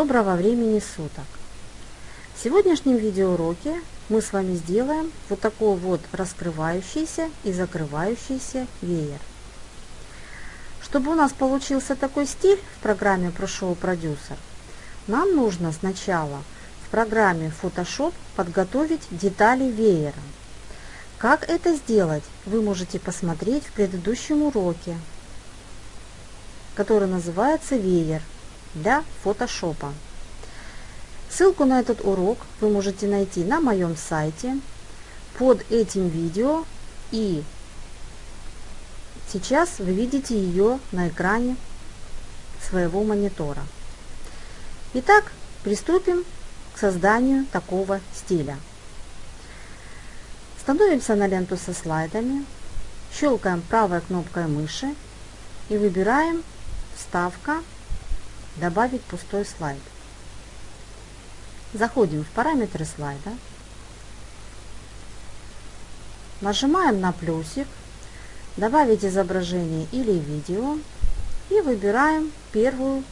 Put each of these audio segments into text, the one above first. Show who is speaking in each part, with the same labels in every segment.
Speaker 1: Доброго времени суток! В сегодняшнем видеоуроке мы с вами сделаем вот такой вот раскрывающийся и закрывающийся веер. Чтобы у нас получился такой стиль в программе ProShow Producer, нам нужно сначала в программе Photoshop подготовить детали веера. Как это сделать, вы можете посмотреть в предыдущем уроке, который называется «Веер» для фотошопа. Ссылку на этот урок вы можете найти на моем сайте под этим видео и сейчас вы видите ее на экране своего монитора. Итак, приступим к созданию такого стиля. Становимся на ленту со слайдами, щелкаем правой кнопкой мыши и выбираем «Вставка добавить пустой слайд. Заходим в параметры слайда, нажимаем на плюсик, добавить изображение или видео и выбираем первую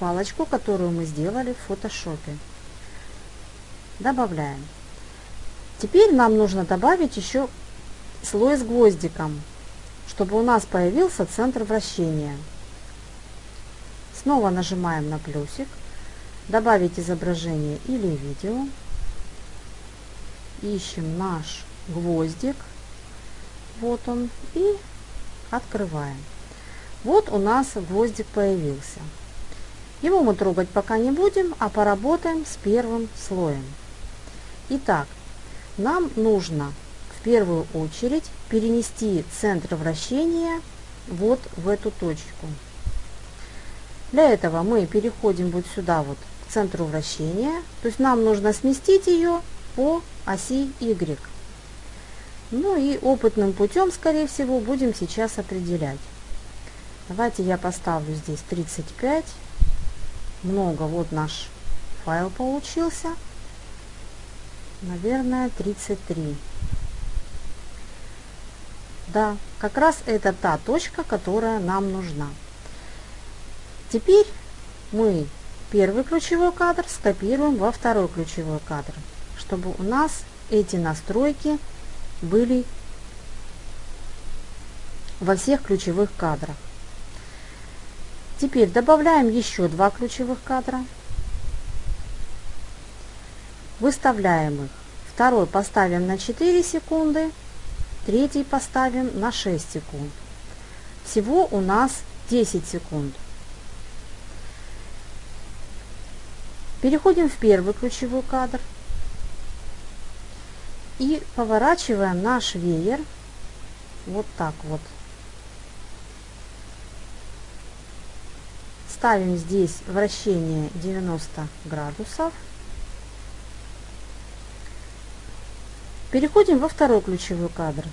Speaker 1: палочку, которую мы сделали в фотошопе. Добавляем. Теперь нам нужно добавить еще слой с гвоздиком, чтобы у нас появился центр вращения. Снова нажимаем на плюсик, добавить изображение или видео. Ищем наш гвоздик. Вот он. И открываем. Вот у нас гвоздик появился. Его мы трогать пока не будем, а поработаем с первым слоем. Итак, нам нужно в первую очередь перенести центр вращения вот в эту точку. Для этого мы переходим вот сюда вот к центру вращения. То есть нам нужно сместить ее по оси Y. Ну и опытным путем, скорее всего, будем сейчас определять. Давайте я поставлю здесь 35. Много, вот наш файл получился. Наверное, 33. Да, как раз это та точка, которая нам нужна. Теперь мы первый ключевой кадр скопируем во второй ключевой кадр, чтобы у нас эти настройки были во всех ключевых кадрах. Теперь добавляем еще два ключевых кадра. Выставляем их. Второй поставим на 4 секунды, третий поставим на 6 секунд. Всего у нас 10 секунд. Переходим в первый ключевой кадр и поворачиваем наш веер вот так вот. Ставим здесь вращение 90 градусов. Переходим во второй ключевой кадр.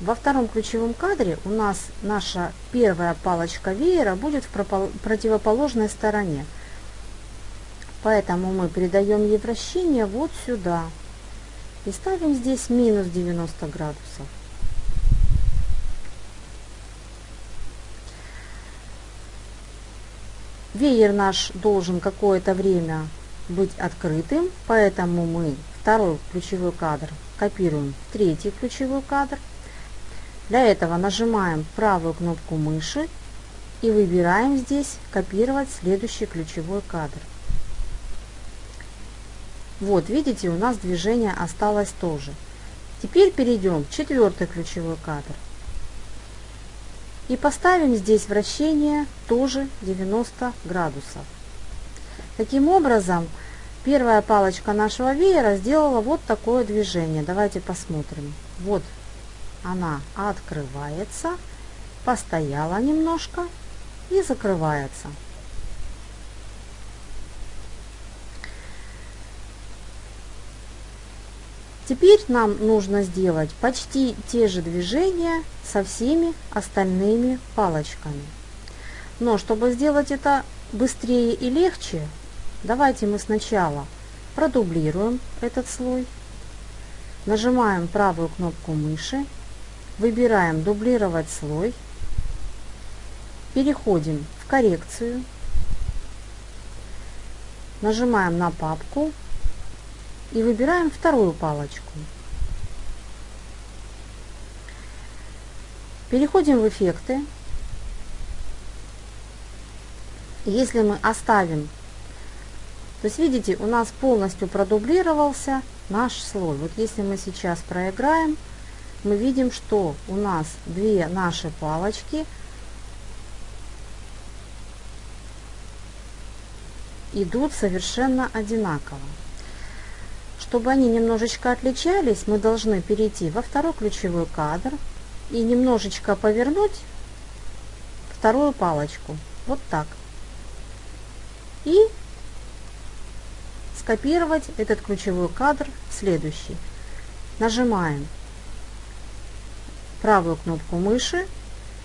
Speaker 1: Во втором ключевом кадре у нас наша первая палочка веера будет в противоположной стороне. Поэтому мы передаем ей вращение вот сюда. И ставим здесь минус 90 градусов. Веер наш должен какое-то время быть открытым, поэтому мы второй ключевой кадр копируем в третий ключевой кадр. Для этого нажимаем правую кнопку мыши и выбираем здесь копировать следующий ключевой кадр. Вот, видите, у нас движение осталось тоже. Теперь перейдем в четвертый ключевой кадр. И поставим здесь вращение тоже 90 градусов. Таким образом, первая палочка нашего веера сделала вот такое движение. Давайте посмотрим. Вот она открывается, постояла немножко и закрывается. Теперь нам нужно сделать почти те же движения со всеми остальными палочками. Но чтобы сделать это быстрее и легче, давайте мы сначала продублируем этот слой. Нажимаем правую кнопку мыши, выбираем дублировать слой, переходим в коррекцию, Нажимаем на папку и выбираем вторую палочку. Переходим в эффекты. Если мы оставим, то есть видите, у нас полностью продублировался наш слой. Вот если мы сейчас проиграем, мы видим, что у нас две наши палочки идут совершенно одинаково. Чтобы они немножечко отличались, мы должны перейти во второй ключевой кадр и немножечко повернуть вторую палочку. Вот так. И скопировать этот ключевой кадр в следующий. Нажимаем правую кнопку мыши,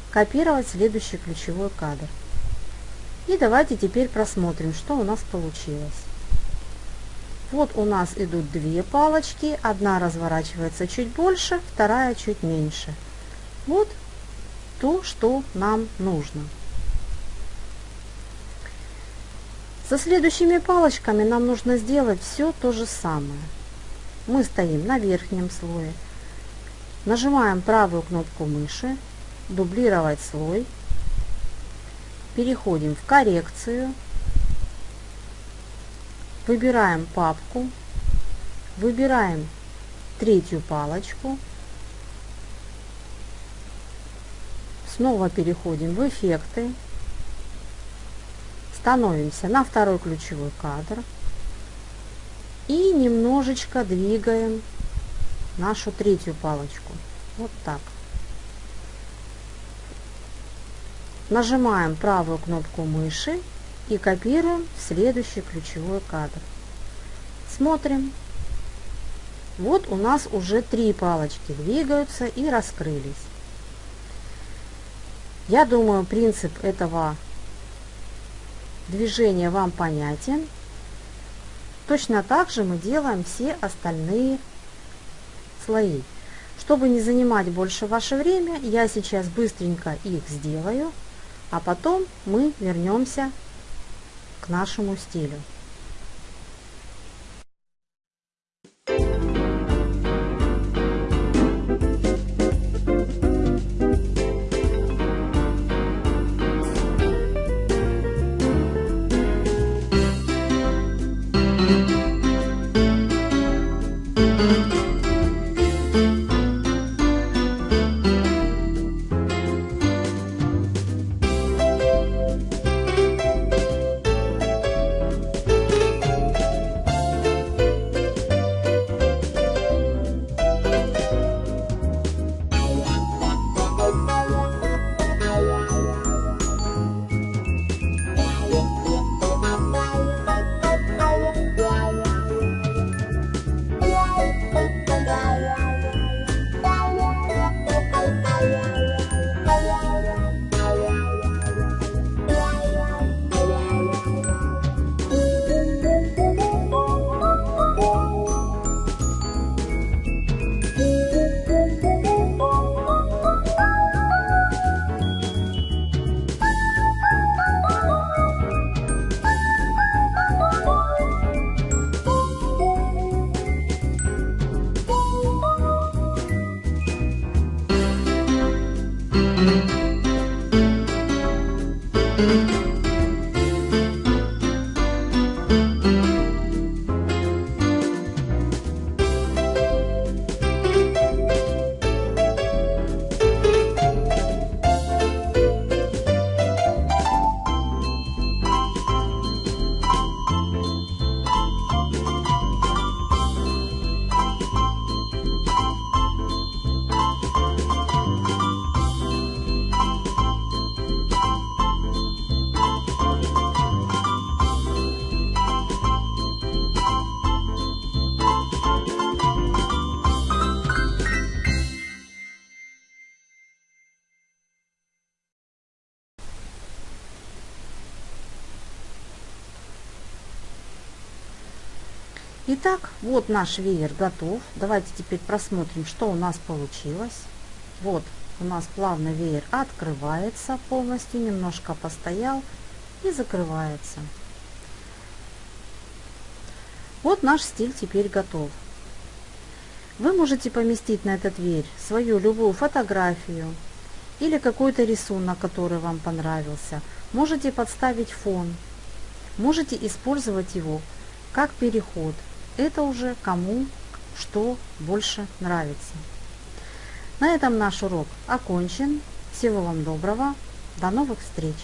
Speaker 1: копировать следующий ключевой кадр. И давайте теперь просмотрим, что у нас получилось. Вот у нас идут две палочки, одна разворачивается чуть больше, вторая чуть меньше. Вот то, что нам нужно. Со следующими палочками нам нужно сделать все то же самое. Мы стоим на верхнем слое, нажимаем правую кнопку мыши, дублировать слой, переходим в коррекцию, выбираем папку, выбираем третью палочку, снова переходим в эффекты, становимся на второй ключевой кадр. И немножечко двигаем нашу третью палочку. Вот так. Нажимаем правую кнопку мыши и копируем следующий ключевой кадр. Смотрим. Вот у нас уже три палочки двигаются и раскрылись. Я думаю, принцип этого движения вам понятен. Точно так же мы делаем все остальные слои. Чтобы не занимать больше ваше время, я сейчас быстренько их сделаю, а потом мы вернемся к нашему стилю. Итак, вот наш веер готов. Давайте теперь просмотрим, что у нас получилось. Вот у нас плавно веер открывается полностью, немножко постоял и закрывается. Вот наш стиль теперь готов. Вы можете поместить на эту дверь свою любую фотографию или какой-то рисунок, который вам понравился. Можете подставить фон. Можете использовать его как переход. Это уже кому что больше нравится. На этом наш урок окончен. Всего вам доброго. До новых встреч!